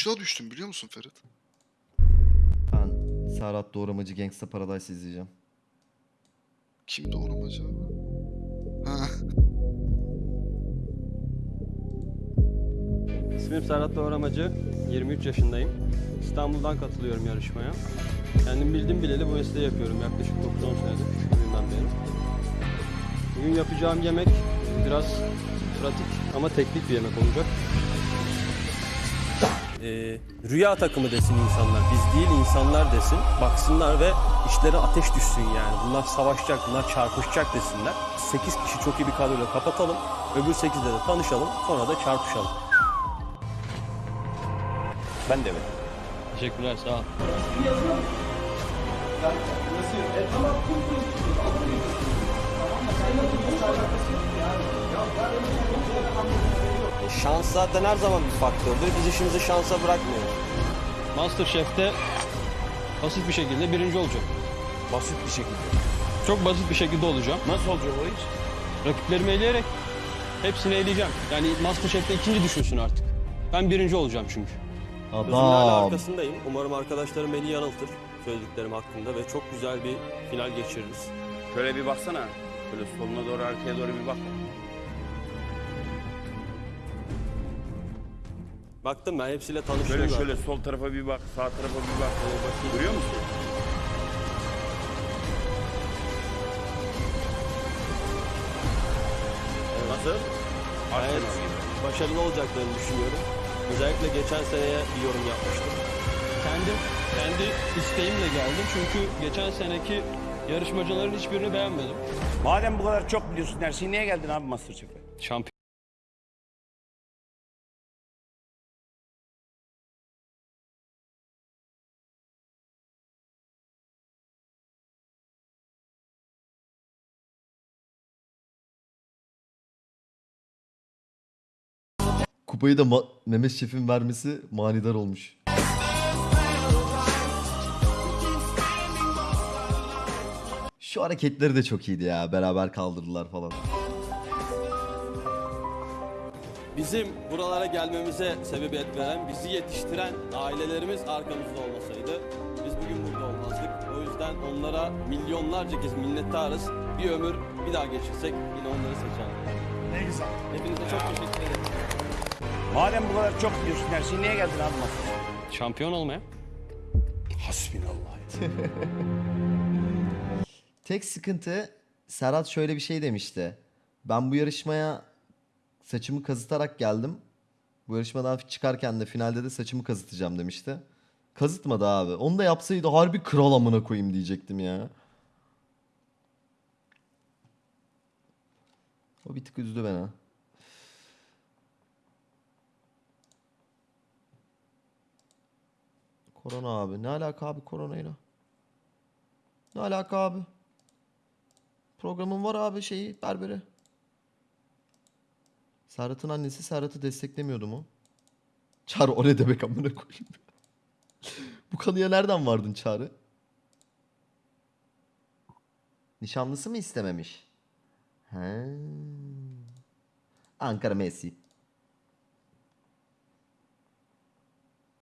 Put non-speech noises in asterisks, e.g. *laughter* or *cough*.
Aşağı düştüm biliyor musun Ferit? Ben Serhat Doğramacı Gangsta Paradise izleyeceğim. Kimdi oğlum acaba? Ha. İsmim Serhat Doğramacı, 23 yaşındayım. İstanbul'dan katılıyorum yarışmaya. Kendim bildim bileli bu mesleği yapıyorum yaklaşık 9-10 senedir, küçüklüğümden beri. Bugün yapacağım yemek biraz pratik ama teknik bir yemek olacak. Ee, rüya takımı desin insanlar, biz değil insanlar desin. Baksınlar ve işlere ateş düşsün yani. Bunlar savaşacak, bunlar çarpışacak desinler. 8 kişi çok iyi bir kadroyla kapatalım. Öbür 8'de de tanışalım, sonra da çarpışalım. Ben de evet. Teşekkürler, sağ ol. Şans zaten her zaman bir faktördür. Biz işimizi şansa bırakmıyoruz. Masterchef'te basit bir şekilde birinci olacağım. Basit bir şekilde. Çok basit bir şekilde olacağım. Nasıl olacak o iş? Rakiplerimi eleyerek hepsini eleyeceğim. Yani Masterchef'te ikinci düşünsün artık. Ben birinci olacağım çünkü. Gözümün hala Adam. arkasındayım. Umarım arkadaşlarım beni yanıltır söylediklerim hakkında ve çok güzel bir final geçiririz. Şöyle bir baksana. Böyle soluna doğru arkaya doğru bir bak. Baktım ben hepsiyle tanıştım Şöyle zaten. şöyle sol tarafa bir bak, sağ tarafa bir bak. Görüyor musun? Nasıl? Gayet başarılı olacaklarını düşünüyorum. Özellikle geçen seneye bir yorum yapmıştım. Kendim, kendi isteğimle geldim çünkü geçen seneki yarışmacıların hiçbirini beğenmedim. Madem bu kadar çok biliyorsun her şeyi niye geldin abi Masterchef'e? Şampiyon Kupayı da Ma- Mehmet Şef'in vermesi manidar olmuş. Şu hareketleri de çok iyiydi ya. Beraber kaldırdılar falan. Bizim buralara gelmemize sebebiyet veren, bizi yetiştiren ailelerimiz arkamızda olmasaydı biz bugün burada olmazdık. O yüzden onlara milyonlarca kez minnettarız. Bir ömür bir daha geçirsek yine onları seçerdik. Ne güzel. Hepinize çok teşekkür ederim. Madem bu kadar çok biliyorsun her şeyi niye geldin abi Masterchef'e? Şampiyon olmaya. Hasbinallah. *laughs* Tek sıkıntı Serhat şöyle bir şey demişti. Ben bu yarışmaya saçımı kazıtarak geldim. Bu yarışmadan çıkarken de finalde de saçımı kazıtacağım demişti. Kazıtmadı abi. Onu da yapsaydı harbi kral amına koyayım diyecektim ya. O bir tık üzdü beni. Korona abi. Ne alaka abi koronayla? Ne alaka abi? Programın var abi şeyi berberi. Serhat'ın annesi Serhat'ı desteklemiyordu mu? Çağrı o ne demek amına koyayım. Bu kanıya nereden vardın Çağrı? Nişanlısı mı istememiş? He. Ankara Messi.